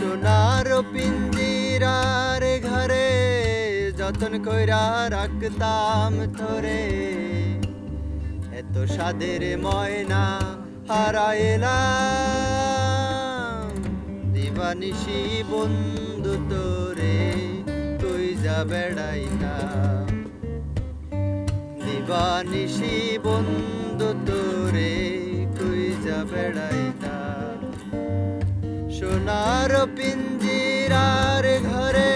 সোনার পিঞ্জিরার ঘরে যতন কইরা রাখতাম তোরে এত সাদের ময়না হারাইলাম। দিবানিশি বন্ধু তোরে, তুই যা বেড়াইতাম দিবানিশি বন্ধু তোরে সোনার পিঞ্জিরার ঘরে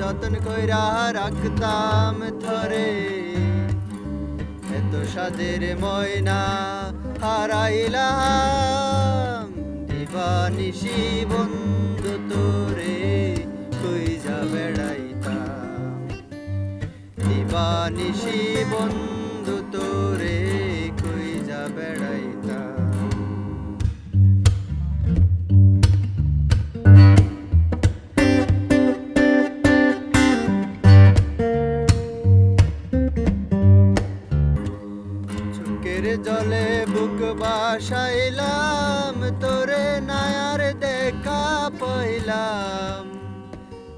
যতন কইরা রাখতাম থরে। এত সাদের ময়না হারাইলাম দিবানিশি বন্ধু তোরে তুই যা বেড়াইতাম। দিবানিশি বন্ধু তোরে কই যা বেড়াইতাম। বাসাইলাম, তোরে নায়ার দেখা পাইলাম।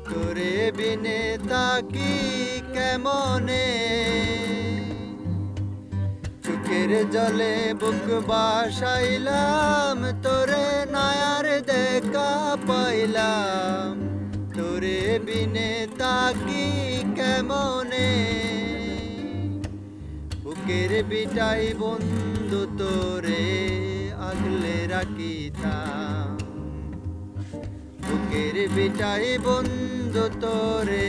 তোরে বিনে তাকি কেমনে? চোখের জলে বুক বাসাইলাম, তোরে নায়ার দেখা পাইলাম। তোরে বিনে তাকি কেমনে? বুকের বিটাই বন্ধু তোরে আগলে রাখিতাম। বুকের বিটাই বন্ধু তোরে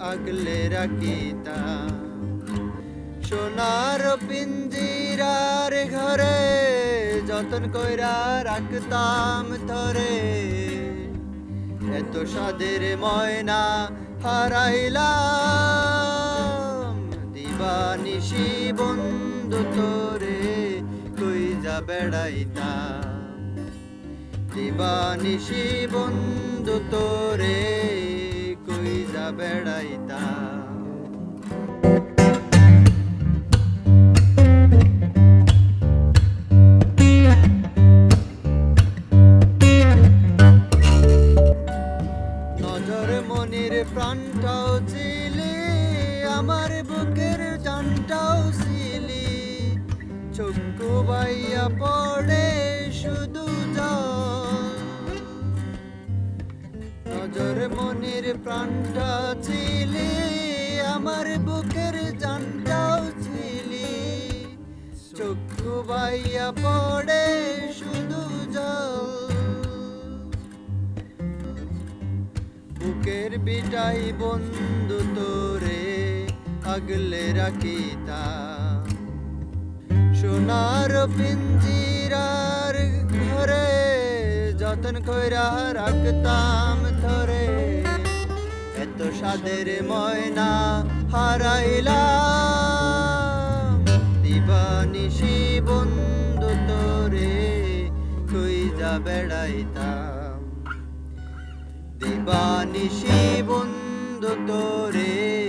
আগলে রাখিতাম। সোনার পিঞ্জিরার ঘরে যতন কইরা রাখতাম ধরে এত সাদের ময়না হারাইলাম। দিবানিশি বন্ধু তোরে বেড়াইতাম দিবানিশি বন্ধু তোরে কই যা বেড়াইতাম প্রাণটাও ছিলি আমার বুকের জানটাও ছিলি চক্ষু বাইয়া পড়ে শুধু নজর মনির প্রাণটা ছিলি, আমার বুকের জানটাও ছিলি। চক্ষু বাইয়া পড়ে শুধু জল। বুকের বিটাই বন্ধু তোরে, আগলে রাখিতাম সোনার পিঞ্জিরার ঘরে যতন কইরা রাখতাম ধরে। এত সাদের ময়না হারাইলাম। দিবানিশি বন্ধু তোরে যা বেড়াইতাম। দিবানিশি বন্ধু তোরে